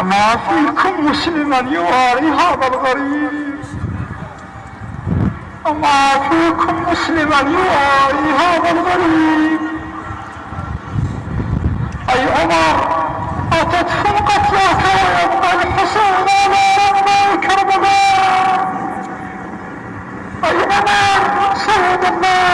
أما فيكم مسلما يواري هذا الغريب أما فيكم مسلما يواري هذا الغريب. أي عمر أتدفن قتلاك ويبقى الحسين على رمى كربلاء أي عمر سيد الله.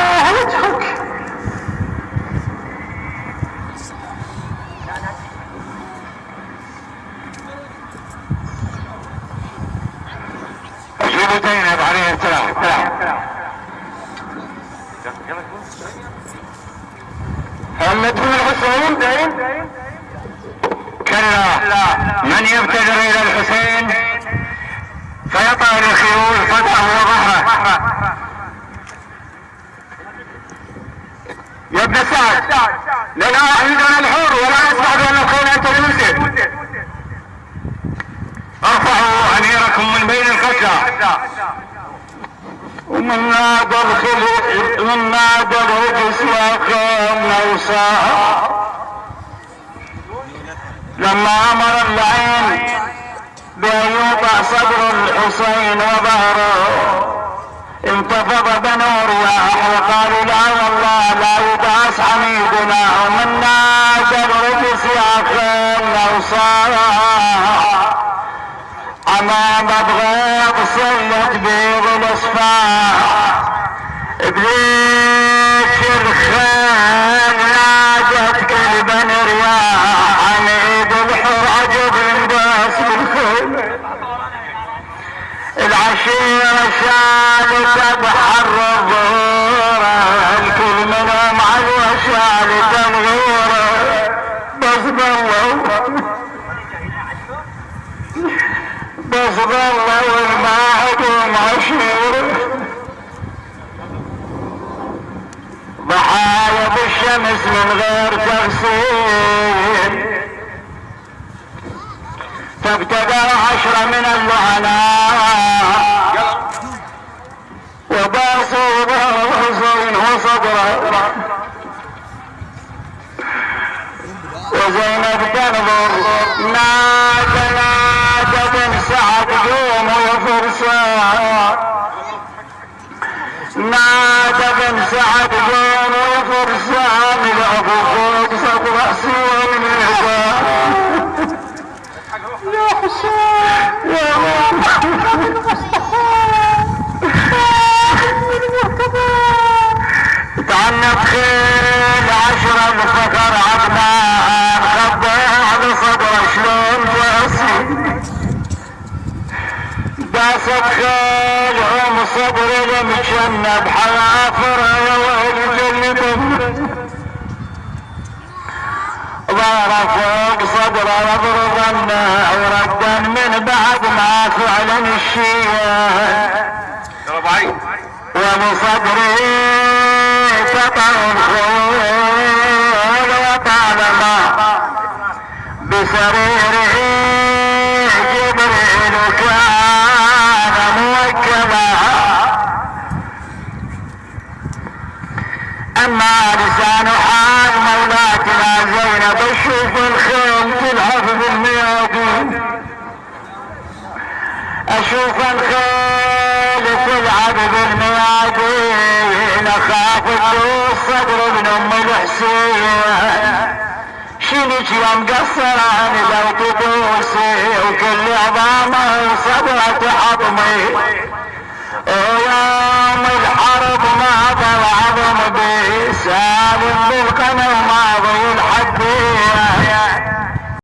ابو زينب عليه السلام هل ندفن الحسين كلا من يبتدر إلى الحسين فيطع الخيول صدره وظهره يا ابن سعد لا احمد الحور ولا القتلى ومن نادى الخلق من نادى الرجس يا خير موسى لما أمر العين بان يوضع صدر الحسين وظهره انتفض بنو رياح وقالوا لا والله لا يبعث بغيض صلت بيض الاصفار بذيك الخيل نادت قلبا رياح عميد الحر عجب ينباس بالخيل العشيرة شالت بحر بالشمس من غير تغسيل. فابتدى عشرة من اللعناء وباسوا بحسين وصدره وزينب تنظر نادى نادى بن سعد قوم يا فرسان نادى بن سعد قوم يا فرسان الابو فوق صدر راسي والميزان يا حسين يا محمد المصطفى عدنان خباه بصدر شلون جاسي داست خيل هم صدر المشنب حوافر يا ويل جلدهم ظهر فوق صدره يضربن وردا من بعد ما فعلا الشيء. وبصدري سطر الخيول وطالما بسريره جبريل كان موكلا. أما لسان حال مولاتنا زينب أشوف أشوف الخيل تلعب بالميادين اخاف تدوس صدر ابن أم الحسين. شيلك يا مقصران لو تدوسي؟ وكل عظامه صدرة عظمي ويوم الحرب